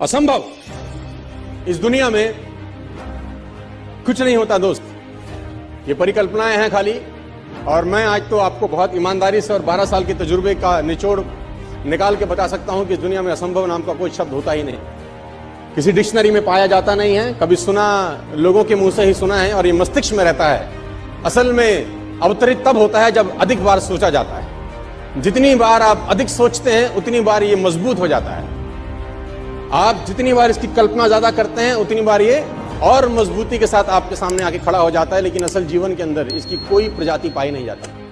असंभव। इस दुनिया में कुछ नहीं होता, दोस्त। ये परिकल्पनाएँ हैं खाली, और मैं आज तो आपको बहुत ईमानदारी से और 12 साल के तजुर्बे का निचोड़ निकाल के बता सकता हूँ कि इस दुनिया में असंभव नाम का कोई शब्द होता ही नहीं। किसी डिक्शनरी में पाया जाता नहीं है, कभी सुना, लोगों के मुँह से ही सुना है, और ये मस्तिष्क में रहता है। असल में अवतरित तब होता है जब अधिक बार सोचा जाता है। जितनी बार आप अधिक सोचते हैं, उतनी बार ये मज़बूत हो जाता है। आप जितनी बार इसकी कल्पना ज़्यादा करते हैं, उतनी बार ये और मजबूती के साथ आपके सामने आके खड़ा हो जाता है, लेकिन असल जीवन के अंदर इसकी कोई प्रजाति पाई नहीं जाती।